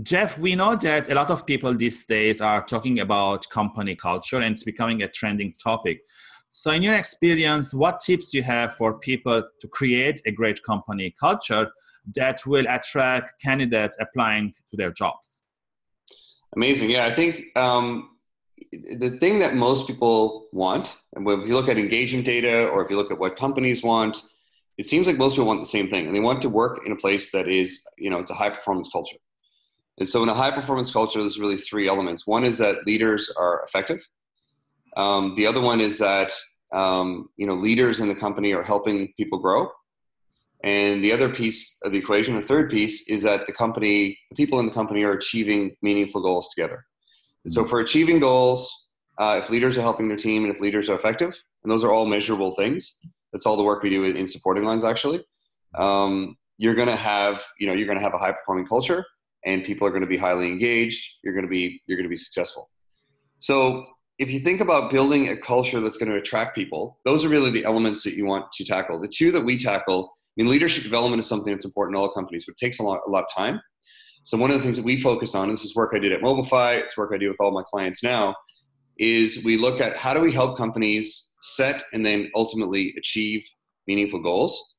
Jeff, we know that a lot of people these days are talking about company culture and it's becoming a trending topic. So in your experience, what tips you have for people to create a great company culture that will attract candidates applying to their jobs? Amazing. Yeah, I think um, the thing that most people want, and if you look at engagement data or if you look at what companies want, it seems like most people want the same thing and they want to work in a place that is, you know, it's a high performance culture. And so in a high performance culture, there's really three elements. One is that leaders are effective. Um, the other one is that um, you know leaders in the company are helping people grow. And the other piece of the equation, the third piece, is that the company, the people in the company are achieving meaningful goals together. And so for achieving goals, uh, if leaders are helping their team and if leaders are effective, and those are all measurable things, that's all the work we do in supporting lines actually. Um, you're going to have, you know, you're going to have a high performing culture and people are going to be highly engaged you're going to be you're going to be successful. So if you think about building a culture that's going to attract people those are really the elements that you want to tackle. The two that we tackle i mean leadership development is something that's important in all companies but it takes a lot, a lot of time. So one of the things that we focus on this is work i did at mobilify it's work i do with all my clients now is we look at how do we help companies set and then ultimately achieve meaningful goals.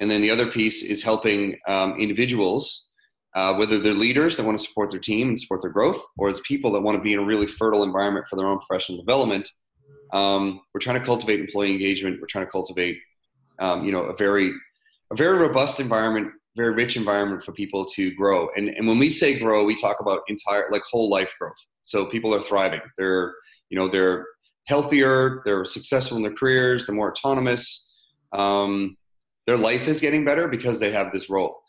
And then the other piece is helping um, individuals uh, whether they're leaders that want to support their team and support their growth, or it's people that want to be in a really fertile environment for their own professional development. Um, we're trying to cultivate employee engagement. We're trying to cultivate, um, you know, a very, a very robust environment, very rich environment for people to grow. And and when we say grow, we talk about entire, like whole life growth. So people are thriving. They're, you know, they're healthier. They're successful in their careers. They're more autonomous. Um, their life is getting better because they have this role.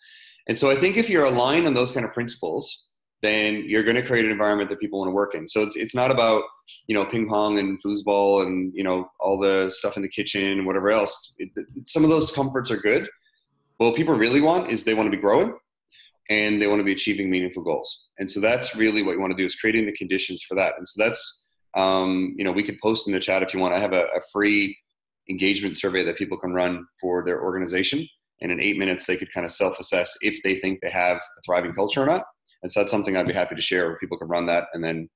And so I think if you're aligned on those kind of principles, then you're going to create an environment that people want to work in. So it's, it's not about, you know, ping pong and foosball and, you know, all the stuff in the kitchen and whatever else. It, it, some of those comforts are good. But what people really want is they want to be growing and they want to be achieving meaningful goals. And so that's really what you want to do is creating the conditions for that. And so that's, um, you know, we could post in the chat if you want. I have a, a free engagement survey that people can run for their organization and in eight minutes they could kind of self-assess if they think they have a thriving culture or not. And so that's something I'd be happy to share where people can run that and then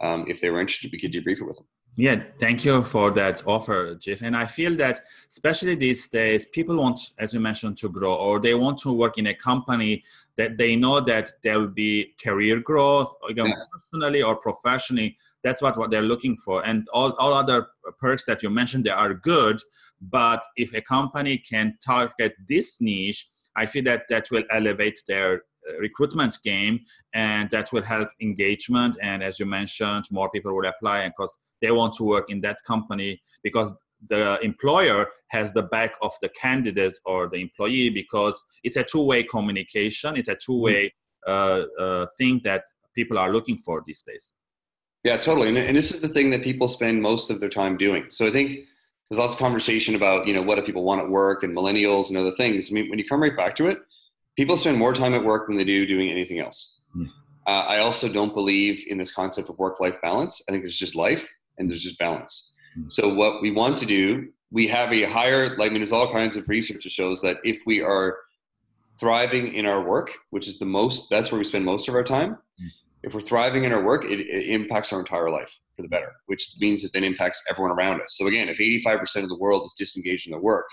um, if they were interested, we could debrief it with them. Yeah, thank you for that offer, Jeff. And I feel that, especially these days, people want, as you mentioned, to grow, or they want to work in a company that they know that there will be career growth, either yeah. personally or professionally. That's what, what they're looking for. And all, all other perks that you mentioned, they are good. But if a company can target this niche, I feel that that will elevate their recruitment game and that will help engagement. And as you mentioned, more people will apply and because they want to work in that company because the employer has the back of the candidate or the employee because it's a two-way communication it's a two-way uh, uh, thing that people are looking for these days yeah totally and, and this is the thing that people spend most of their time doing so i think there's lots of conversation about you know what do people want at work and millennials and other things. I mean, when you come right back to it, people spend more time at work than they do doing anything else. Mm. Uh, I also don't believe in this concept of work-life balance. I think it's just life and there's just balance. Mm. So what we want to do, we have a higher. Like, I mean, there's all kinds of research that shows that if we are thriving in our work, which is the most, that's where we spend most of our time. Mm. If we're thriving in our work, it, it impacts our entire life for the better, which means it then impacts everyone around us. So again, if 85% of the world is disengaged in their work,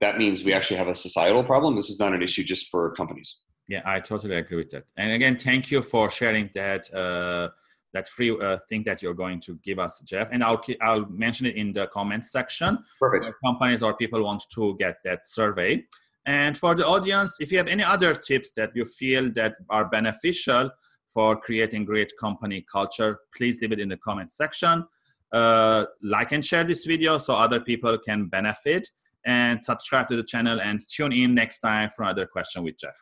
that means we actually have a societal problem. This is not an issue just for companies. Yeah, I totally agree with that. And again, thank you for sharing that uh, that free uh, thing that you're going to give us, Jeff. And I'll I'll mention it in the comments section. Perfect. companies or people want to get that survey. And for the audience, if you have any other tips that you feel that are beneficial, for creating great company culture, please leave it in the comment section. Uh, like and share this video so other people can benefit and subscribe to the channel and tune in next time for another question with Jeff.